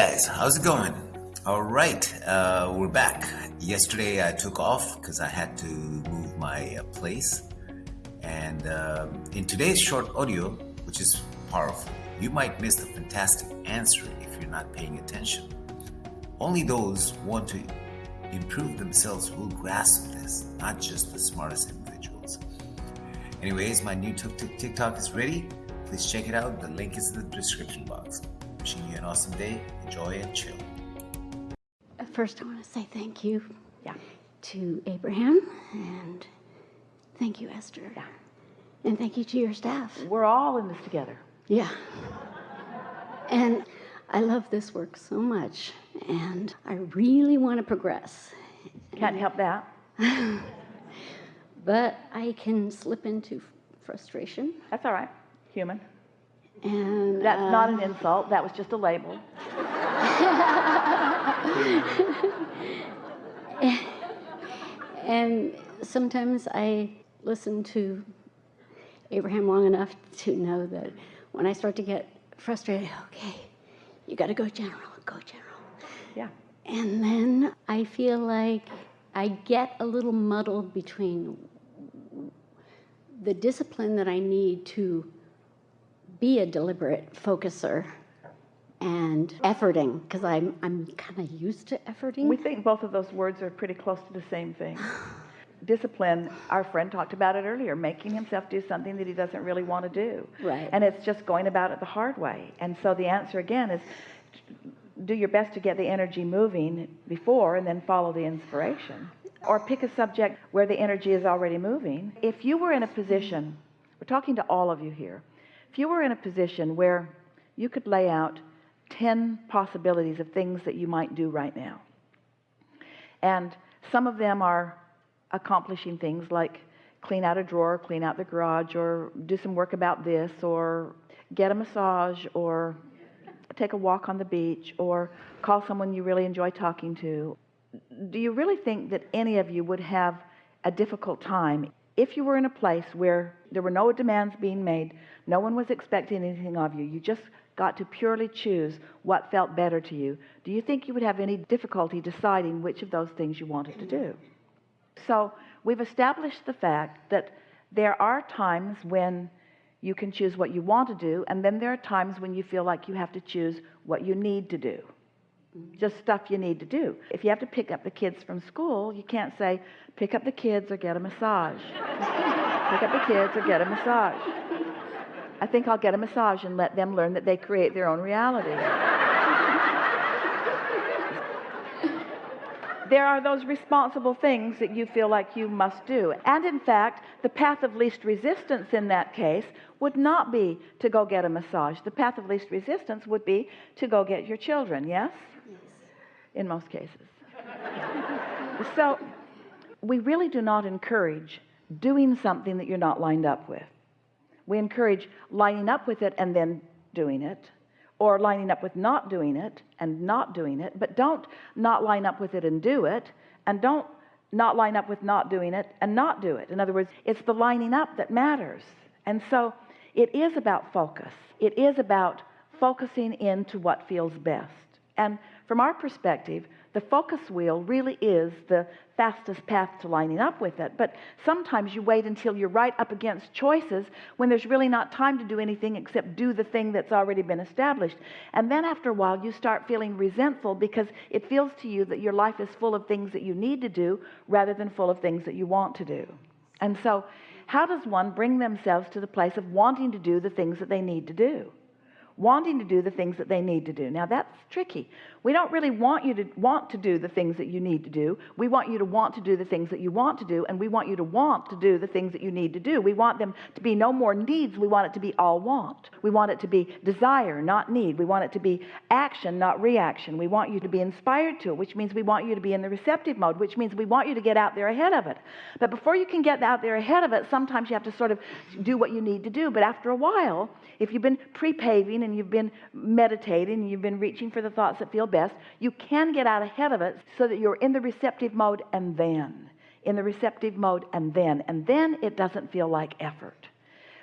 guys, how's it going? All right, uh, we're back. Yesterday I took off because I had to move my uh, place. And um, in today's short audio, which is powerful, you might miss the fantastic answer if you're not paying attention. Only those who want to improve themselves will grasp this, not just the smartest individuals. Anyways, my new TikTok is ready. Please check it out. The link is in the description box. Wishing you an awesome day. Enjoy and chill. First, I want to say thank you Yeah. to Abraham and thank you, Esther. Yeah. And thank you to your staff. We're all in this together. Yeah. And I love this work so much, and I really want to progress. Can't help that. But I can slip into frustration. That's all right. Human. And That's uh, not an insult. That was just a label. And sometimes I listen to Abraham long enough to know that when I start to get frustrated, okay, you got to go general, go general. Yeah. And then I feel like I get a little muddled between the discipline that I need to be a deliberate focuser and efforting, because I'm, I'm kind of used to efforting. We think both of those words are pretty close to the same thing. Discipline, our friend talked about it earlier, making himself do something that he doesn't really want to do. Right. And it's just going about it the hard way. And so the answer again is do your best to get the energy moving before and then follow the inspiration. Or pick a subject where the energy is already moving. If you were in a position, we're talking to all of you here, if you were in a position where you could lay out 10 possibilities of things that you might do right now, and some of them are accomplishing things like clean out a drawer, clean out the garage, or do some work about this, or get a massage, or take a walk on the beach, or call someone you really enjoy talking to. Do you really think that any of you would have a difficult time if you were in a place where there were no demands being made, no one was expecting anything of you, you just got to purely choose what felt better to you? Do you think you would have any difficulty deciding which of those things you wanted to do? So we've established the fact that there are times when you can choose what you want to do, and then there are times when you feel like you have to choose what you need to do. Just stuff you need to do. If you have to pick up the kids from school, you can't say, pick up the kids or get a massage. pick up the kids or get a massage. I think I'll get a massage and let them learn that they create their own reality. there are those responsible things that you feel like you must do. And in fact, the path of least resistance in that case would not be to go get a massage. The path of least resistance would be to go get your children, yes? In most cases. so we really do not encourage doing something that you're not lined up with. We encourage lining up with it and then doing it or lining up with not doing it and not doing it, but don't not line up with it and do it, and don't not line up with not doing it and not do it. In other words, it's the lining up that matters. And so it is about focus. It is about focusing into what feels best. And from our perspective, the focus wheel really is the fastest path to lining up with it. But sometimes you wait until you're right up against choices when there's really not time to do anything except do the thing that's already been established. And then after a while, you start feeling resentful because it feels to you that your life is full of things that you need to do rather than full of things that you want to do. And so, how does one bring themselves to the place of wanting to do the things that they need to do? Wanting to do the things that they need to do. Now that's tricky. We don't really want you to want to do the things that you need to do. We want you to want to do the things that you want to do, and we want you to want to do the things that you need to do. We want them to be no more needs. We want it to be all want. We want it to be desire, not need. We want it to be action, not reaction. We want you to be inspired to it, which means we want you to be in the receptive mode, which means we want you to get out there ahead of it. But before you can get out there ahead of it, sometimes you have to sort of do what you need to do. But after a while, if you've been pre-paving and you've been meditating and you've been reaching for the thoughts that feel best, you can get out ahead of it so that you're in the receptive mode and then in the receptive mode and then and then it doesn't feel like effort.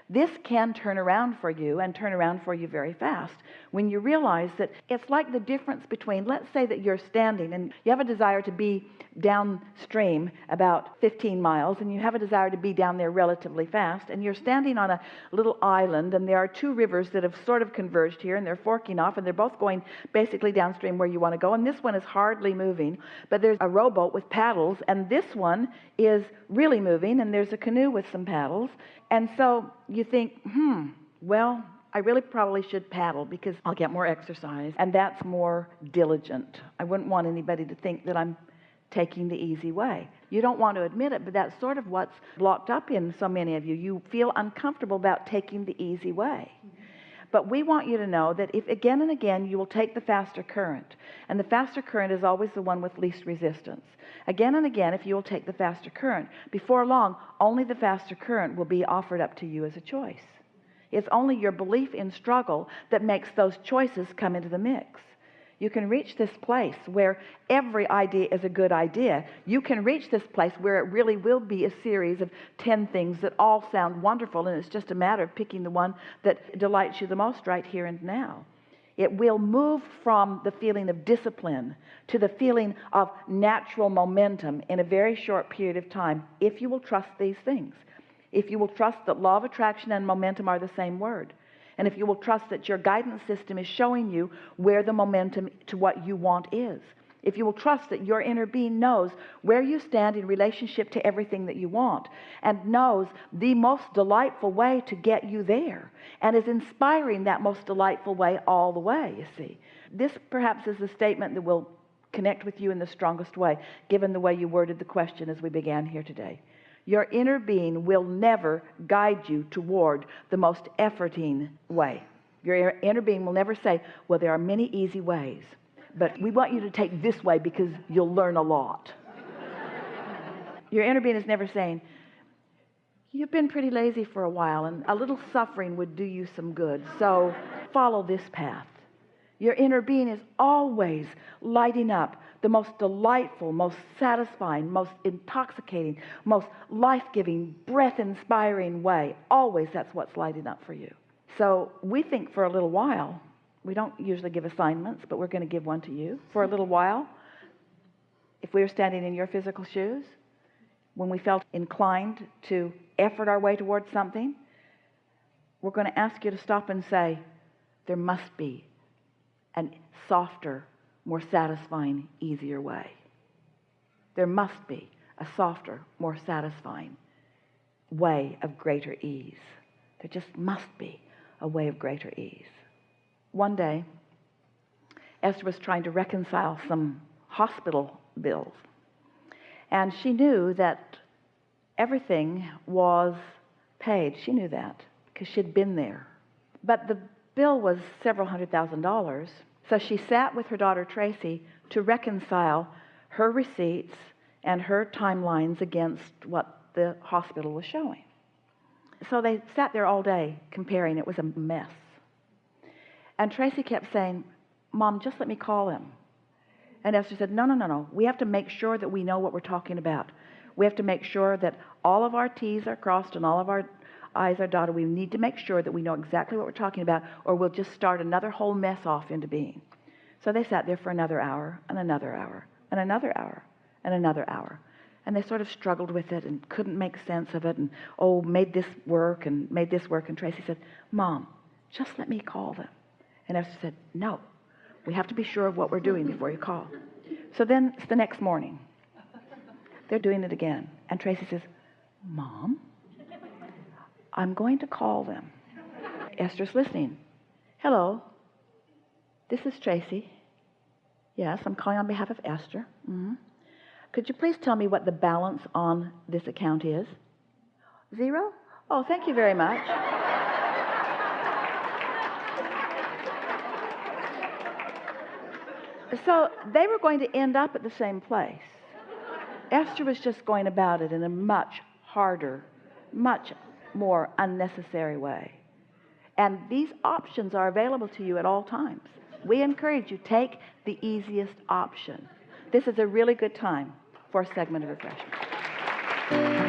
This can turn around for you and turn around for you very fast when you realize that it's like the difference between let's say that you're standing and you have a desire to be downstream about 15 miles and you have a desire to be down there relatively fast and you're standing on a little island and there are two rivers that have sort of converged here and they're forking off and they're both going basically downstream where you want to go and this one is hardly moving but there's a rowboat with paddles and this one is really moving and there's a canoe with some paddles and so you think hmm well I really probably should paddle because I'll get more exercise. And that's more diligent. I wouldn't want anybody to think that I'm taking the easy way. You don't want to admit it but that's sort of what's blocked up in so many of you. You feel uncomfortable about taking the easy way but we want you to know that if again and again you will take the faster current. And the faster current is always the one with least resistance. Again and again if you will take the faster current before long only the faster current will be offered up to you as a choice. It's only your belief in struggle that makes those choices come into the mix you can reach this place where every idea is a good idea. You can reach this place where it really will be a series of 10 things that all sound wonderful and it's just a matter of picking the one that delights you the most right here and now. It will move from the feeling of discipline to the feeling of natural momentum in a very short period of time if you will trust these things. If you will trust that law of attraction and momentum are the same word and if you will trust that your guidance system is showing you where the momentum to what you want is. If you will trust that your inner being knows where you stand in relationship to everything that you want and knows the most delightful way to get you there and is inspiring that most delightful way all the way you see. This perhaps is the statement that will connect with you in the strongest way given the way you worded the question as we began here today your inner being will never guide you toward the most efforting way. Your inner being will never say well there are many easy ways but we want you to take this way because you'll learn a lot. Your inner being is never saying you've been pretty lazy for a while and a little suffering would do you some good so follow this path. Your inner being is always lighting up the most delightful most satisfying most intoxicating most life-giving breath-inspiring way. Always that's what's lighting up for you. So we think for a little while we don't usually give assignments but we're going to give one to you. For a little while if we were standing in your physical shoes when we felt inclined to effort our way towards something we're going to ask you to stop and say there must be an softer more satisfying easier way. There must be a softer more satisfying way of greater ease. There just must be a way of greater ease. One day Esther was trying to reconcile some hospital bills and she knew that everything was paid. She knew that because she'd been there. But the bill was several hundred thousand dollars so she sat with her daughter Tracy to reconcile her receipts and her timelines against what the hospital was showing. So they sat there all day comparing. It was a mess. And Tracy kept saying mom just let me call him. And Esther said no no no no. We have to make sure that we know what we're talking about. We have to make sure that all of our T's are crossed and all of our I's are dotted we need to make sure that we know exactly what we're talking about or we'll just start another whole mess off into being. So they sat there for another hour and another hour and another hour and another hour. And they sort of struggled with it and couldn't make sense of it and oh made this work and made this work. And Tracy said mom just let me call them. And Esther said no we have to be sure of what we're doing before you call. So then it's the next morning they're doing it again. And Tracy says mom I'm going to call them. Esther's listening. Hello. This is Tracy. Yes I'm calling on behalf of Esther. Mm -hmm. could you please tell me what the balance on this account is? Zero? Oh thank you very much. So they were going to end up at the same place. Esther was just going about it in a much harder much more unnecessary way. And these options are available to you at all times. We encourage you take the easiest option. This is a really good time for a segment of refreshment